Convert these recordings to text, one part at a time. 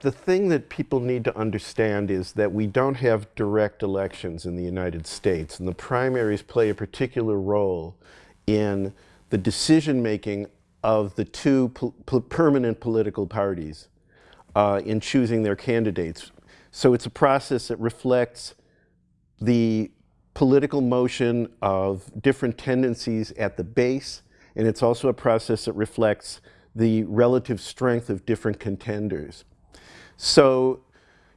the thing that people need to understand is that we don't have direct elections in the United States, and the primaries play a particular role in the decision making of the two permanent political parties uh, in choosing their candidates. So it's a process that reflects the political motion of different tendencies at the base, and it's also a process that reflects the relative strength of different contenders. So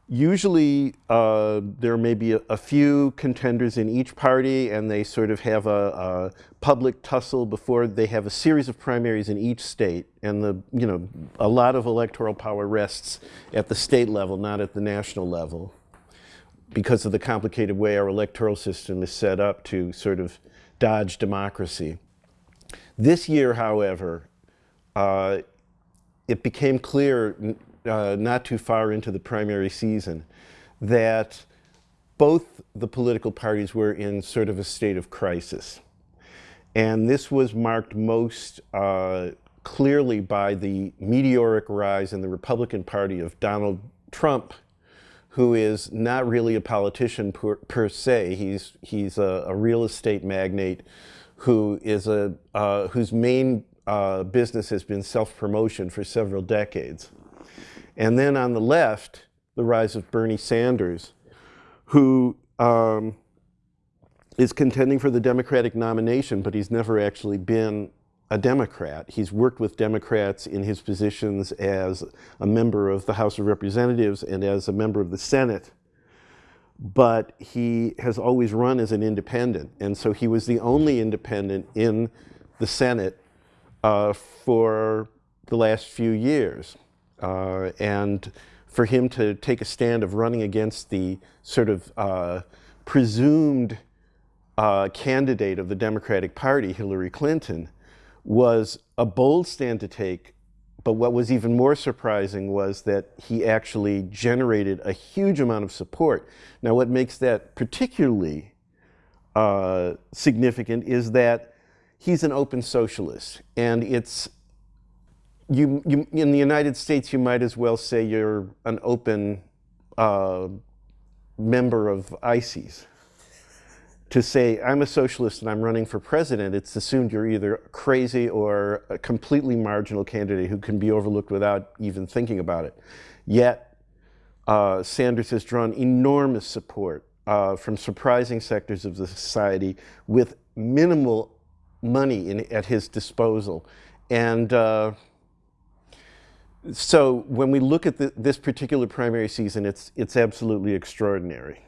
usually uh, there may be a, a, few contenders in each party and they sort of have a, a, public tussle before they have a series of primaries in each state and the you know a lot of electoral power rests at the state level not at the national level because of the complicated way our electoral system is set up to sort of dodge democracy. This year however uh, it became clear uh, not too far into the primary season that both the political parties were in sort of a state of crisis. And this was marked most uh, clearly by the meteoric rise in the Republican Party of Donald Trump, who is not really a politician per, per se. He's, he's a, a, real estate magnate who is a, uh, whose main uh, business has been self-promotion for several decades. And then on the left, the rise of Bernie Sanders, who um, is contending for the Democratic nomination, but he's never actually been a Democrat. He's worked with Democrats in his positions as a member of the House of Representatives and as a member of the Senate. But he has always run as an independent. And so he was the only independent in the Senate uh, for the last few years. Uh, and for him to take a stand of running against the sort of uh, presumed uh, candidate of the Democratic Party, Hillary Clinton, was a bold stand to take. But what was even more surprising was that he actually generated a huge amount of support. Now, what makes that particularly uh, significant is that he's an open socialist, and it's you, you, in the United States, you might as well say you're an open uh, member of ISIS. To say, I'm a socialist and I'm running for president, it's assumed you're either crazy or a completely marginal candidate who can be overlooked without even thinking about it. Yet, uh, Sanders has drawn enormous support uh, from surprising sectors of the society with minimal money in, at his disposal. And uh, so when we look at the, this particular primary season, it's, it's absolutely extraordinary.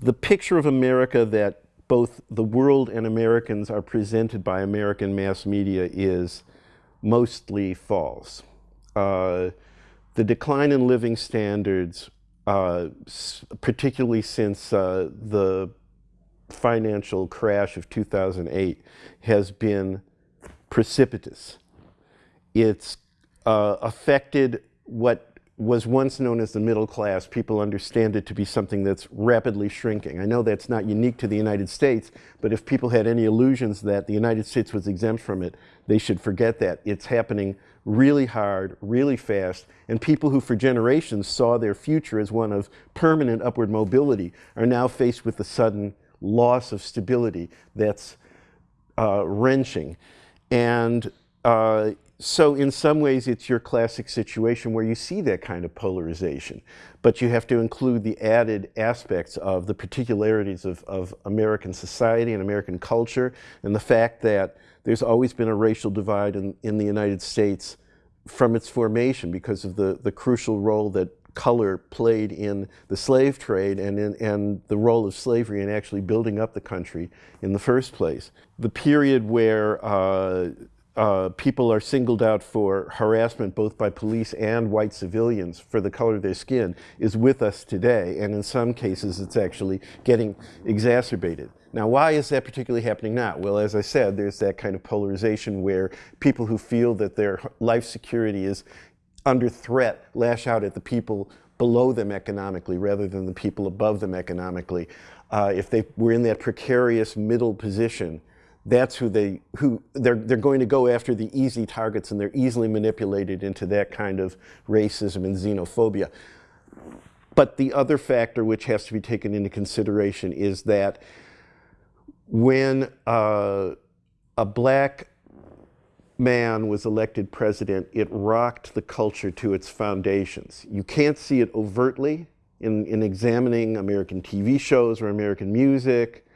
The picture of America that both the world and Americans are presented by American mass media is mostly false. Uh, the decline in living standards, uh, particularly since uh, the financial crash of 2008, has been precipitous. It's uh, affected what was once known as the middle class. People understand it to be something that's rapidly shrinking. I know that's not unique to the United States, but if people had any illusions that the United States was exempt from it, they should forget that. It's happening really hard, really fast, and people who for generations saw their future as one of permanent upward mobility are now faced with the sudden loss of stability that's uh, wrenching. And uh, so in some ways, it's your classic situation where you see that kind of polarization, but you have to include the added aspects of the particularities of, of American society and American culture, and the fact that there's always been a racial divide in, in the United States from its formation because of the, the crucial role that color played in the slave trade and, in, and the role of slavery in actually building up the country in the first place. The period where uh, uh, people are singled out for harassment both by police and white civilians for the color of their skin is with us today and in some cases it's actually getting exacerbated. Now why is that particularly happening now? Well as I said there's that kind of polarization where people who feel that their life security is under threat lash out at the people below them economically rather than the people above them economically. Uh, if they were in that precarious middle position that's who they who they're they're going to go after the easy targets and they're easily manipulated into that kind of racism and xenophobia. But the other factor which has to be taken into consideration is that when uh, a black man was elected president, it rocked the culture to its foundations. You can't see it overtly in, in examining American TV shows or American music,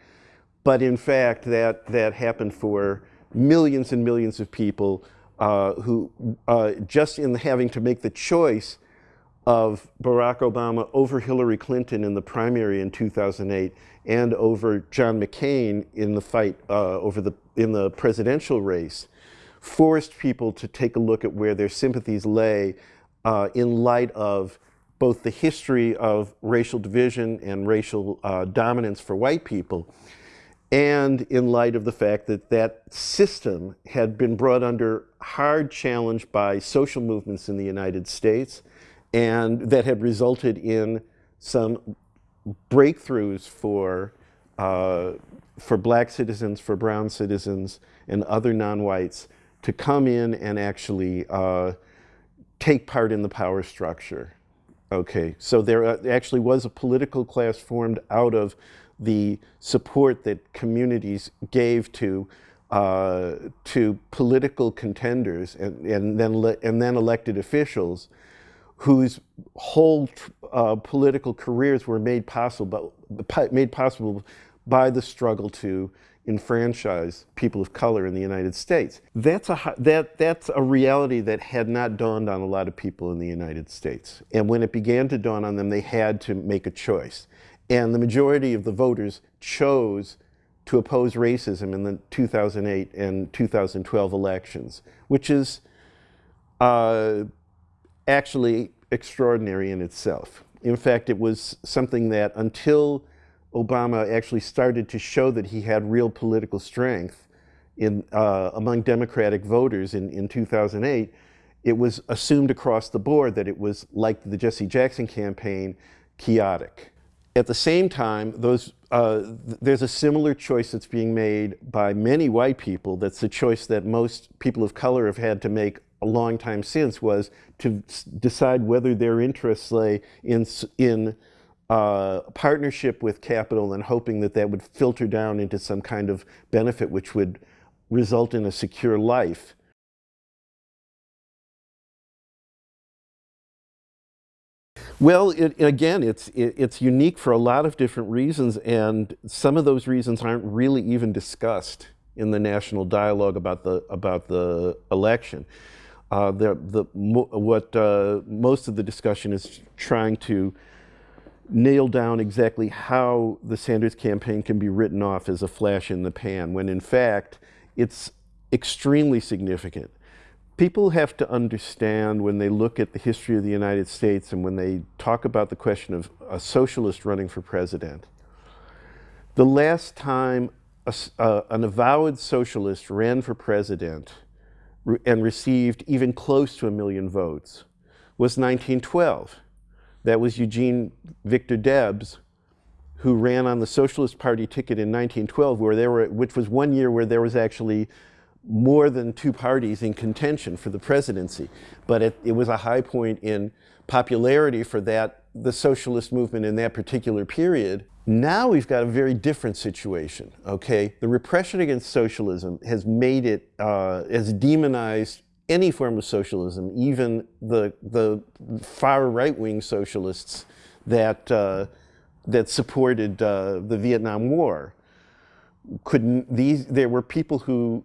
but in fact, that, that happened for millions and millions of people uh, who, uh, just in having to make the choice of Barack Obama over Hillary Clinton in the primary in 2008 and over John McCain in the fight uh, over the, in the presidential race, forced people to take a look at where their sympathies lay uh, in light of both the history of racial division and racial uh, dominance for white people, and in light of the fact that that system had been brought under hard challenge by social movements in the United States, and that had resulted in some breakthroughs for, uh, for black citizens, for brown citizens, and other non-whites to come in and actually uh, take part in the power structure. Okay, so there uh, actually was a political class formed out of the support that communities gave to uh, to political contenders and, and then and then elected officials whose whole uh, political careers were made possible, made possible by the struggle to enfranchise people of color in the United States. That's a, that, that's a reality that had not dawned on a lot of people in the United States. And when it began to dawn on them, they had to make a choice. And the majority of the voters chose to oppose racism in the 2008 and 2012 elections, which is uh, actually extraordinary in itself. In fact, it was something that until Obama actually started to show that he had real political strength in, uh, among Democratic voters in, in 2008, it was assumed across the board that it was like the Jesse Jackson campaign, chaotic. At the same time, those, uh, th there's a similar choice that's being made by many white people that's the choice that most people of color have had to make a long time since was to decide whether their interests lay in, in uh, partnership with capital and hoping that that would filter down into some kind of benefit which would result in a secure life. Well, it, again, it's, it, it's unique for a lot of different reasons, and some of those reasons aren't really even discussed in the national dialogue about the, about the election. Uh, the, the, what uh, most of the discussion is trying to nail down exactly how the Sanders campaign can be written off as a flash in the pan, when in fact it's extremely significant. People have to understand when they look at the history of the United States and when they talk about the question of a socialist running for president, the last time a, an avowed socialist ran for president and received even close to a million votes was 1912. That was Eugene Victor Debs, who ran on the Socialist Party ticket in 1912, where there were, which was one year where there was actually more than two parties in contention for the presidency. But it, it was a high point in popularity for that, the socialist movement in that particular period. Now we've got a very different situation, okay? The repression against socialism has made it, uh, has demonized any form of socialism, even the, the far right-wing socialists that, uh, that supported uh, the Vietnam War. Couldn't, these, there were people who,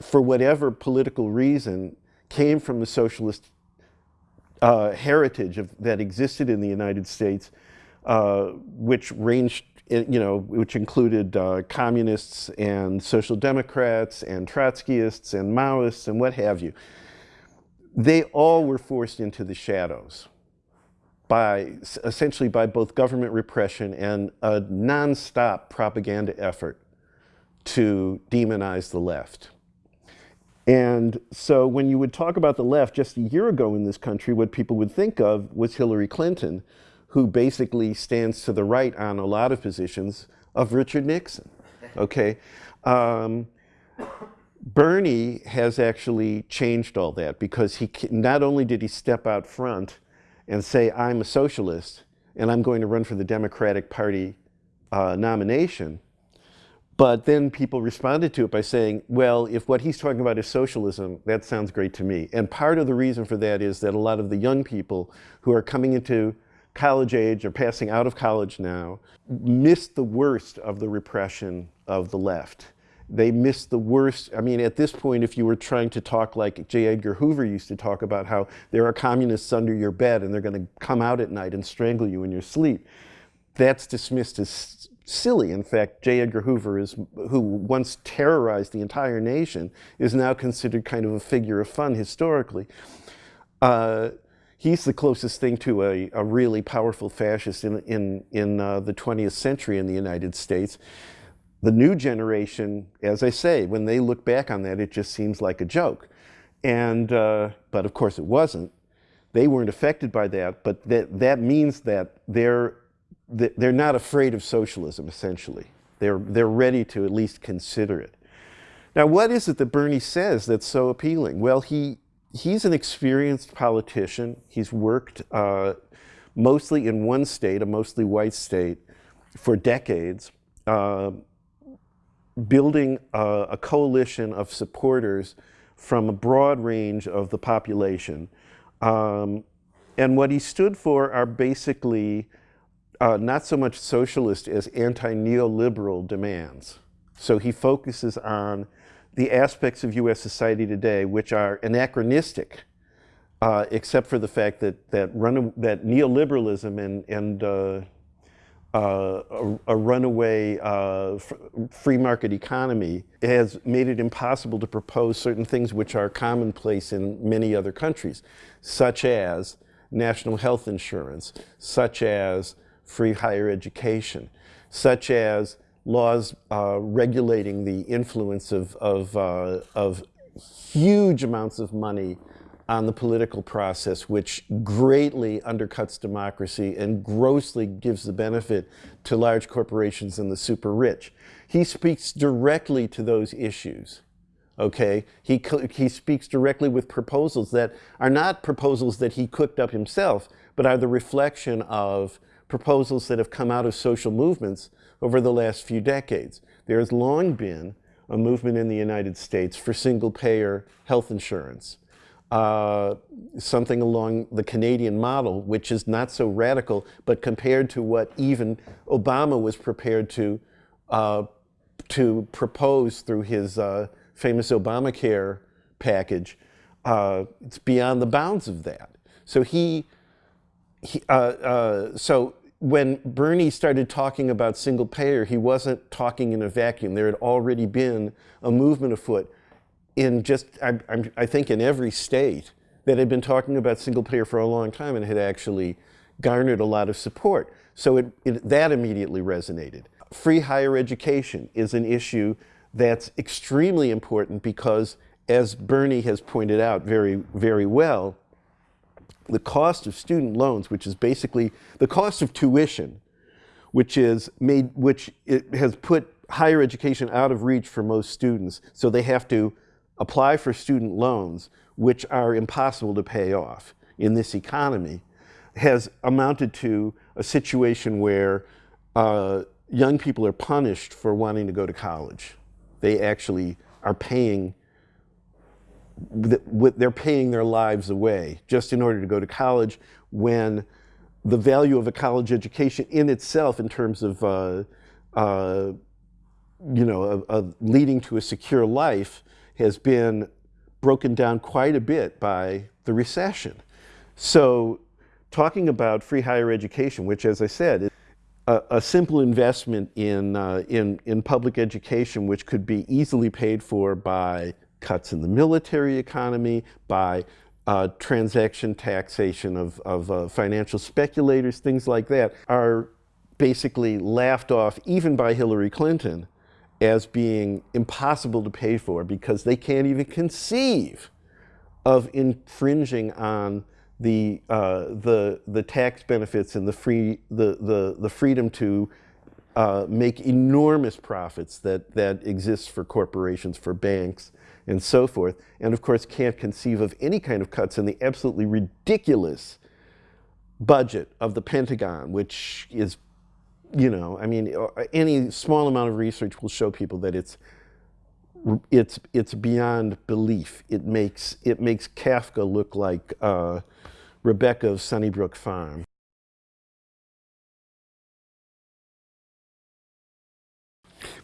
for whatever political reason, came from the socialist uh, heritage of, that existed in the United States uh, which ranged, you know, which included uh, communists and social democrats and Trotskyists and Maoists and what have you. They all were forced into the shadows by essentially by both government repression and a nonstop propaganda effort to demonize the left. And so when you would talk about the left just a year ago in this country, what people would think of was Hillary Clinton, who basically stands to the right on a lot of positions of Richard Nixon, okay? Um, Bernie has actually changed all that because he not only did he step out front and say, I'm a socialist and I'm going to run for the Democratic Party uh, nomination, but then people responded to it by saying, well, if what he's talking about is socialism, that sounds great to me. And part of the reason for that is that a lot of the young people who are coming into college age or passing out of college now missed the worst of the repression of the left. They missed the worst. I mean, at this point, if you were trying to talk like J. Edgar Hoover used to talk about how there are communists under your bed and they're going to come out at night and strangle you in your sleep, that's dismissed as silly. In fact, J. Edgar Hoover, is, who once terrorized the entire nation, is now considered kind of a figure of fun historically. Uh, he's the closest thing to a, a really powerful fascist in, in, in uh, the 20th century in the United States. The new generation, as I say, when they look back on that, it just seems like a joke. And, uh, but of course it wasn't. They weren't affected by that, but that, that means that they're they're not afraid of socialism, essentially. They're, they're ready to at least consider it. Now, what is it that Bernie says that's so appealing? Well, he, he's an experienced politician. He's worked uh, mostly in one state, a mostly white state, for decades, uh, building a, a, coalition of supporters from a broad range of the population. Um, and what he stood for are basically uh, not so much socialist as anti-neoliberal demands. So he focuses on the aspects of U.S. society today which are anachronistic, uh, except for the fact that that, run, that neoliberalism and, and uh, uh, a, a, runaway uh, free market economy has made it impossible to propose certain things which are commonplace in many other countries, such as national health insurance, such as free higher education, such as laws uh, regulating the influence of, of, uh, of huge amounts of money on the political process, which greatly undercuts democracy and grossly gives the benefit to large corporations and the super rich. He speaks directly to those issues. Okay, he, he speaks directly with proposals that are not proposals that he cooked up himself, but are the reflection of proposals that have come out of social movements over the last few decades. There has long been a movement in the United States for single-payer health insurance, uh, something along the Canadian model, which is not so radical, but compared to what even Obama was prepared to, uh, to propose through his uh, famous Obamacare package, uh, it's beyond the bounds of that. So he, he uh, uh, so when Bernie started talking about single payer, he wasn't talking in a vacuum. There had already been a movement afoot in just, I, I, think, in every state that had been talking about single payer for a long time and had actually garnered a lot of support. So it, it, that immediately resonated. Free higher education is an issue that's extremely important because, as Bernie has pointed out very, very well, the cost of student loans, which is basically the cost of tuition, which is made, which it has put higher education out of reach for most students. So they have to apply for student loans, which are impossible to pay off in this economy, has amounted to a situation where uh, young people are punished for wanting to go to college. They actually are paying they're paying their lives away just in order to go to college when the value of a college education in itself in terms of uh, uh, you know, leading to a secure life has been broken down quite a bit by the recession. So talking about free higher education, which as I said, a, a simple investment in, uh, in, in public education which could be easily paid for by cuts in the military economy, by uh, transaction taxation of, of uh, financial speculators, things like that, are basically laughed off even by Hillary Clinton as being impossible to pay for because they can't even conceive of infringing on the, uh, the, the tax benefits and the, free, the, the, the freedom to uh, make enormous profits that, that exist for corporations, for banks, and so forth, and of course can't conceive of any kind of cuts in the absolutely ridiculous budget of the Pentagon, which is, you know, I mean, uh, any small amount of research will show people that it's it's it's beyond belief. It makes it makes Kafka look like uh, Rebecca of Sunnybrook Farm.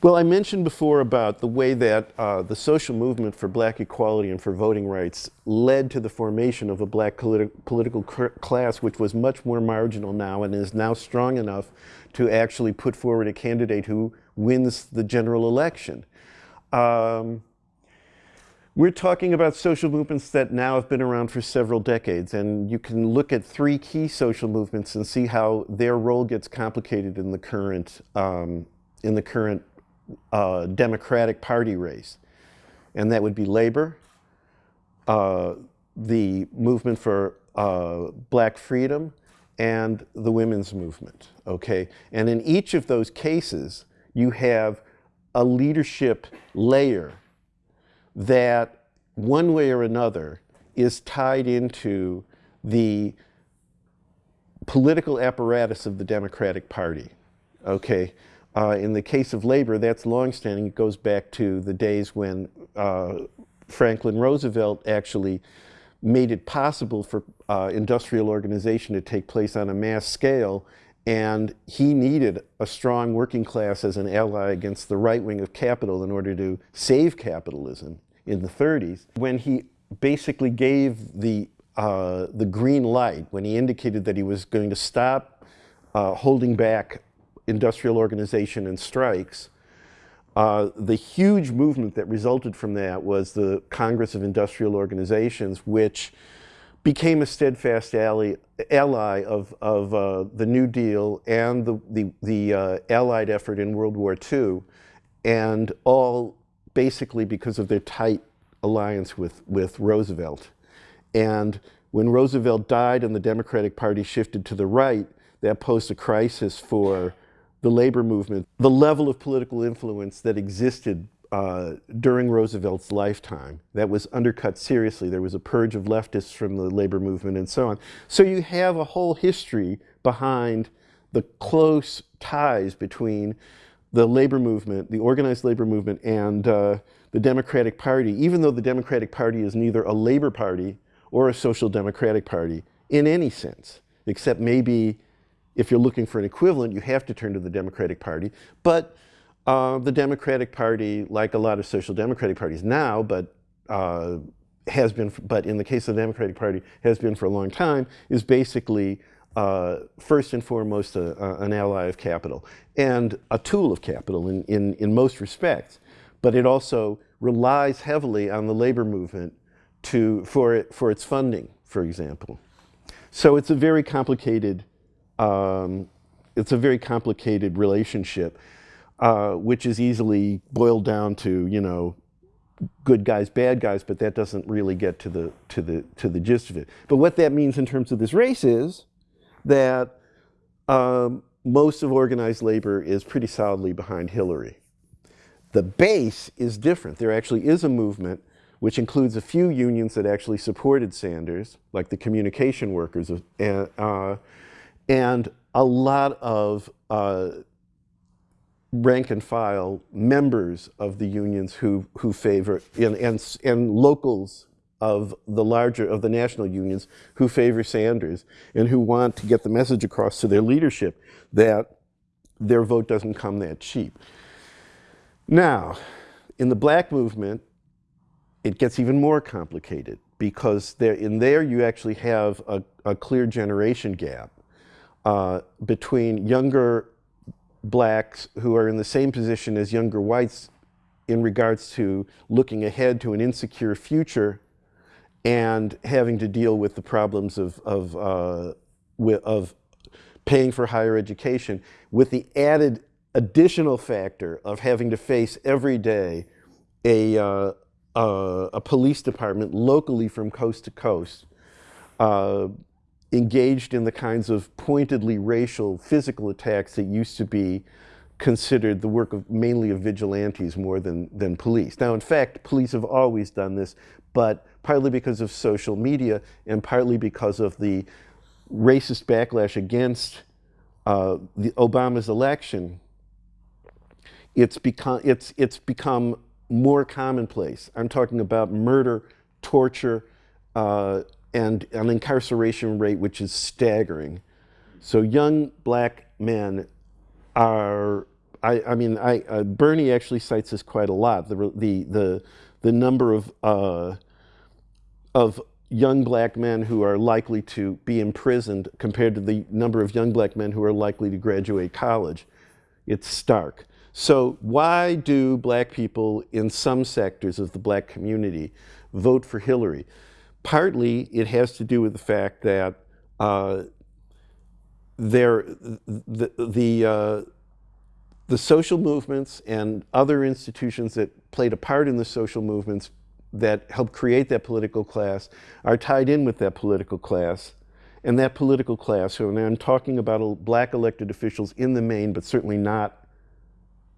Well, I mentioned before about the way that uh, the social movement for black equality and for voting rights led to the formation of a black politi political class which was much more marginal now and is now strong enough to actually put forward a candidate who wins the general election. Um, we're talking about social movements that now have been around for several decades, and you can look at three key social movements and see how their role gets complicated in the current, um, in the current uh, Democratic Party race. And that would be labor, uh, the movement for uh, black freedom, and the women's movement, okay? And in each of those cases, you have a leadership layer that one way or another is tied into the political apparatus of the Democratic Party. Okay, uh, in the case of labor, that's longstanding. It goes back to the days when uh, Franklin Roosevelt actually made it possible for uh, industrial organization to take place on a mass scale and he needed a strong working class as an ally against the right wing of capital in order to save capitalism in the 30s. When he basically gave the, uh, the green light, when he indicated that he was going to stop uh, holding back industrial organization and strikes, uh, the huge movement that resulted from that was the Congress of Industrial Organizations, which became a steadfast ally, ally of, of uh, the New Deal and the, the, the uh, Allied effort in World War II, and all basically because of their tight alliance with, with Roosevelt. And when Roosevelt died and the Democratic Party shifted to the right, that posed a crisis for the labor movement. The level of political influence that existed uh, during Roosevelt's lifetime that was undercut seriously. There was a purge of leftists from the labor movement and so on. So you have a whole history behind the close ties between the labor movement, the organized labor movement, and uh, the Democratic Party, even though the Democratic Party is neither a labor party or a social democratic party in any sense, except maybe if you're looking for an equivalent, you have to turn to the Democratic Party. But uh, the Democratic Party, like a lot of social democratic parties now, but uh, has been, but in the case of the Democratic Party, has been for a long time, is basically uh, first and foremost a, a, an ally of capital and a tool of capital in, in, in most respects. But it also relies heavily on the labor movement to, for, it, for its funding, for example. So it's a very complicated, um, it's a very complicated relationship uh, which is easily boiled down to, you know, good guys, bad guys, but that doesn't really get to the, to the, to the gist of it. But what that means in terms of this race is that um, most of organized labor is pretty solidly behind Hillary. The base is different. There actually is a movement which includes a few unions that actually supported Sanders, like the communication workers, uh, and a lot of uh, rank and file members of the unions who, who favor, and, and, and locals of the larger, of the national unions who favor Sanders and who want to get the message across to their leadership that their vote doesn't come that cheap. Now, in the black movement, it gets even more complicated because there, in there you actually have a, a clear generation gap uh, between younger blacks who are in the same position as younger whites in regards to looking ahead to an insecure future and having to deal with the problems of, of, uh, of paying for higher education with the added additional factor of having to face every day a, uh, uh, a police department locally from coast to coast uh, engaged in the kinds of pointedly racial physical attacks that used to be considered the work of mainly of vigilantes more than, than police. Now, in fact, police have always done this, but partly because of social media and partly because of the racist backlash against uh, the Obama's election, it's become, it's, it's become more commonplace. I'm talking about murder, torture, uh, and an incarceration rate which is staggering. So young black men are, I, I mean, I, uh, Bernie actually cites this quite a lot, the, the, the, the number of, uh, of young black men who are likely to be imprisoned compared to the number of young black men who are likely to graduate college. It's stark. So why do black people in some sectors of the black community vote for Hillary? Partly it has to do with the fact that uh, there, the, the, uh, the social movements and other institutions that played a part in the social movements that helped create that political class are tied in with that political class. And that political class, and I'm talking about black elected officials in the main, but certainly not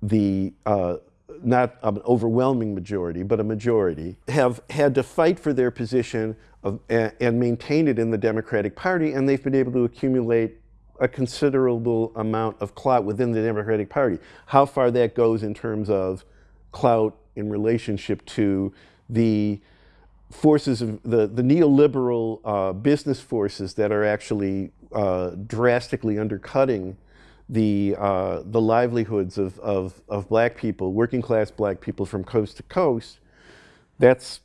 the uh, not an overwhelming majority, but a majority, have had to fight for their position of, and, and maintain it in the Democratic Party, and they've been able to accumulate a considerable amount of clout within the Democratic Party. How far that goes in terms of clout in relationship to the forces of the, the neoliberal uh, business forces that are actually uh, drastically undercutting the, uh, the livelihoods of, of, of black people, working class black people from coast to coast, that's,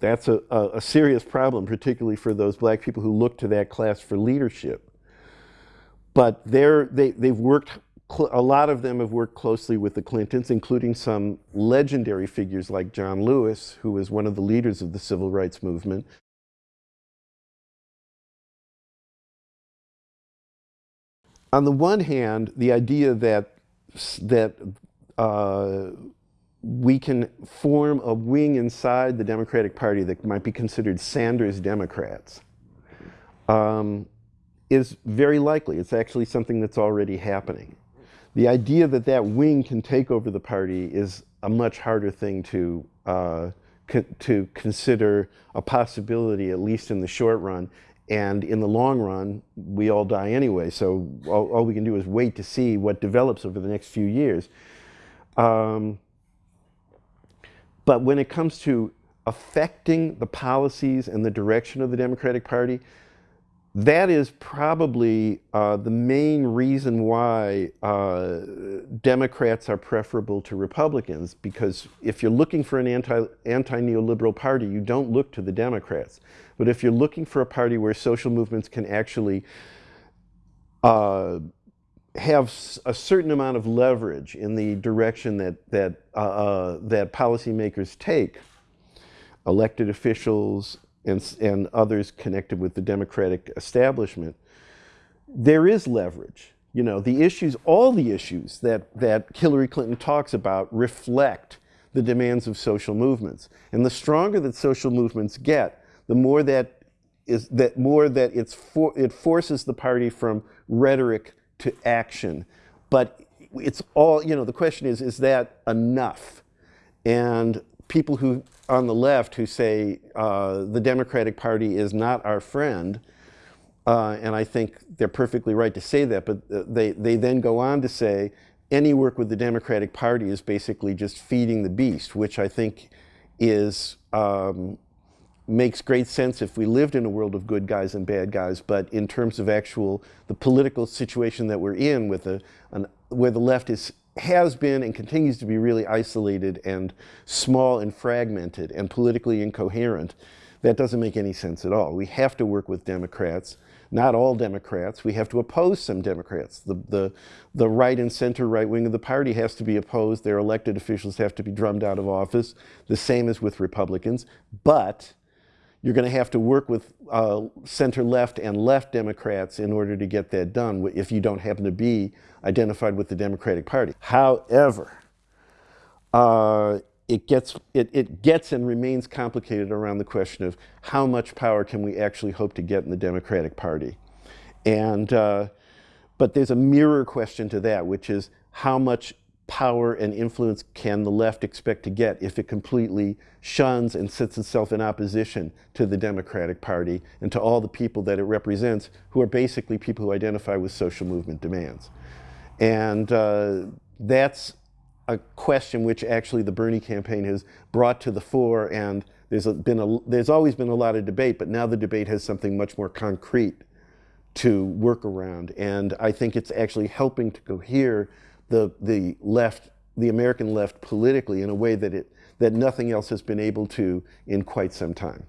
that's a, a, serious problem, particularly for those black people who look to that class for leadership. But they're, they, they've worked, a lot of them have worked closely with the Clintons, including some legendary figures like John Lewis, who was one of the leaders of the civil rights movement, on the one hand, the idea that, that uh, we can form a wing inside the Democratic Party that might be considered Sanders Democrats um, is very likely. It's actually something that's already happening. The idea that that wing can take over the party is a much harder thing to, uh, to consider a possibility, at least in the short run, and in the long run, we all die anyway. So all, all, we can do is wait to see what develops over the next few years. Um, but when it comes to affecting the policies and the direction of the Democratic Party, that is probably uh, the main reason why uh, Democrats are preferable to Republicans, because if you're looking for an anti, anti-neoliberal party, you don't look to the Democrats. But if you're looking for a party where social movements can actually uh, have a certain amount of leverage in the direction that, that, uh, uh, that policymakers take, elected officials, and, and others connected with the Democratic establishment, there is leverage. You know, the issues, all the issues that, that Hillary Clinton talks about reflect the demands of social movements. And the stronger that social movements get, the more that is that more that it's for, it forces the party from rhetoric to action. But it's all, you know, the question is, is that enough? And people who on the left who say uh, the Democratic Party is not our friend, uh, and I think they're perfectly right to say that, but uh, they, they then go on to say any work with the Democratic Party is basically just feeding the beast, which I think is um, makes great sense if we lived in a world of good guys and bad guys, but in terms of actual, the political situation that we're in with a, an, where the left is has been and continues to be really isolated and small and fragmented and politically incoherent, that doesn't make any sense at all. We have to work with Democrats, not all Democrats. We have to oppose some Democrats. The, the, the right and center right wing of the party has to be opposed. Their elected officials have to be drummed out of office, the same as with Republicans. But you're going to have to work with uh, center left and left Democrats in order to get that done if you don't happen to be identified with the Democratic Party. However, uh, it gets, it, it gets and remains complicated around the question of how much power can we actually hope to get in the Democratic Party. And, uh, but there's a mirror question to that, which is how much power and influence can the left expect to get if it completely shuns and sets itself in opposition to the Democratic Party and to all the people that it represents who are basically people who identify with social movement demands. And uh, that's a question which actually the Bernie campaign has brought to the fore and there's been a, there's always been a lot of debate, but now the debate has something much more concrete to work around. And I think it's actually helping to cohere the, the left, the American left politically in a way that, it, that nothing else has been able to in quite some time.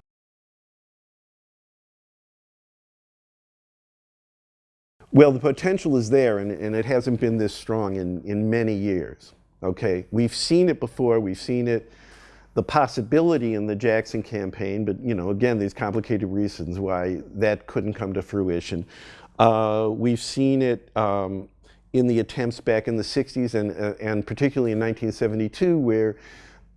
Well, the potential is there, and, and it hasn't been this strong in, in many years. Okay, we've seen it before. We've seen it, the possibility in the Jackson campaign, but you know, again, these complicated reasons why that couldn't come to fruition. Uh, we've seen it um, in the attempts back in the 60s and, uh, and particularly in 1972 where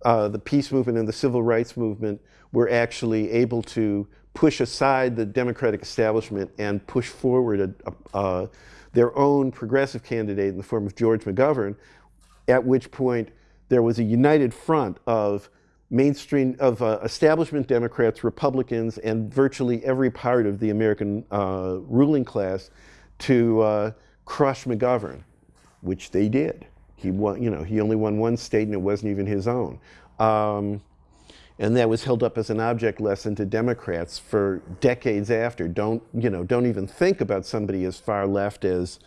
uh, the peace movement and the civil rights movement were actually able to push aside the democratic establishment and push forward a, a, their own progressive candidate in the form of George McGovern, at which point there was a united front of mainstream, of uh, establishment Democrats, Republicans, and virtually every part of the American uh, ruling class to uh, crush McGovern, which they did. He won, you know, he only won one state and it wasn't even his own. Um, and that was held up as an object lesson to Democrats for decades after. Don't, you know, don't even think about somebody as far left as,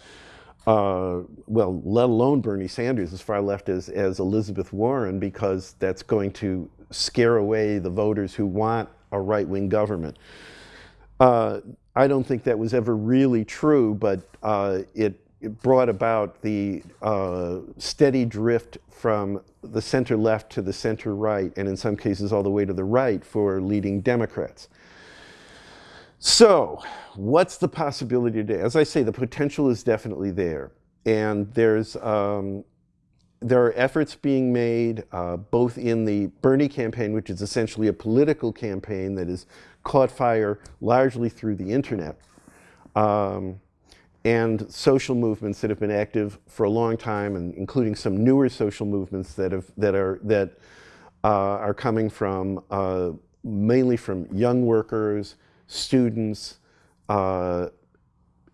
uh, well, let alone Bernie Sanders, as far left as, as Elizabeth Warren, because that's going to scare away the voters who want a right-wing government. Uh, I don't think that was ever really true, but uh, it, it, brought about the uh, steady drift from the center left to the center right, and in some cases all the way to the right for leading Democrats. So, what's the possibility today? As I say, the potential is definitely there. And there's, um, there are efforts being made uh, both in the Bernie campaign, which is essentially a political campaign that is caught fire largely through the internet. Um, and social movements that have been active for a long time, and including some newer social movements that have that are that uh, are coming from uh, mainly from young workers, students, uh,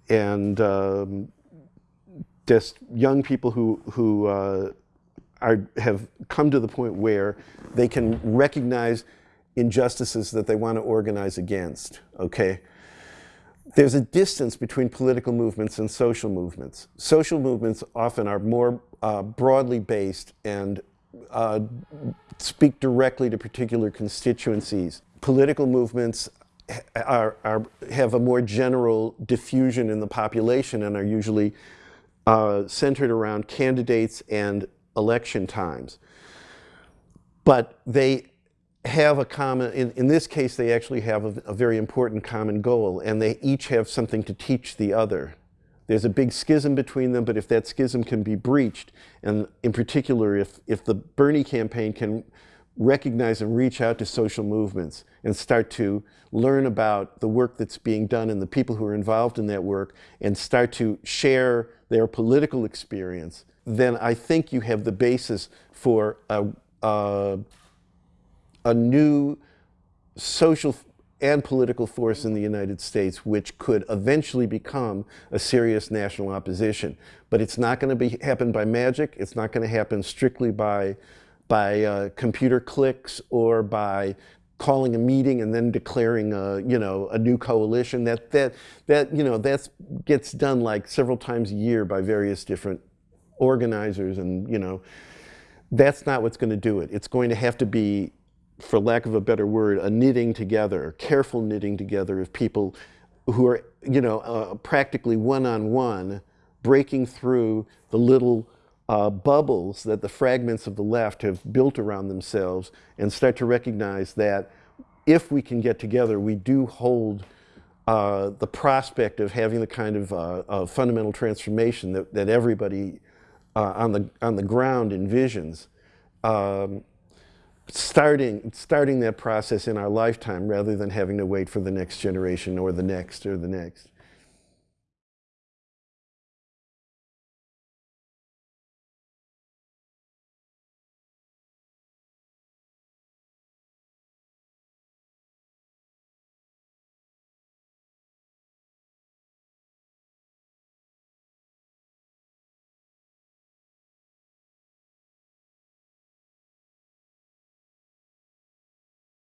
and um, just young people who who uh, are have come to the point where they can recognize injustices that they want to organize against, okay? There's a distance between political movements and social movements. Social movements often are more uh, broadly based and uh, speak directly to particular constituencies. Political movements are, are, have a more general diffusion in the population and are usually uh, centered around candidates and election times. But they have a common, in, in this case, they actually have a, a, very important common goal, and they each have something to teach the other. There's a big schism between them, but if that schism can be breached, and in particular, if, if the Bernie campaign can recognize and reach out to social movements and start to learn about the work that's being done and the people who are involved in that work and start to share their political experience, then I think you have the basis for a, a a new social and political force in the United States which could eventually become a serious national opposition. But it's not going to be happen by magic. It's not going to happen strictly by, by uh, computer clicks or by calling a meeting and then declaring a, you know, a new coalition. That, that, that you know, that gets done like several times a year by various different organizers and, you know, that's not what's going to do it. It's going to have to be for lack of a better word, a knitting together, careful knitting together of people who are, you know, uh, practically one-on-one, -on -one, breaking through the little uh, bubbles that the fragments of the left have built around themselves and start to recognize that if we can get together, we do hold uh, the prospect of having the kind of, uh, fundamental transformation that, that everybody uh, on, the, on the ground envisions. Um, starting, starting that process in our lifetime rather than having to wait for the next generation or the next or the next.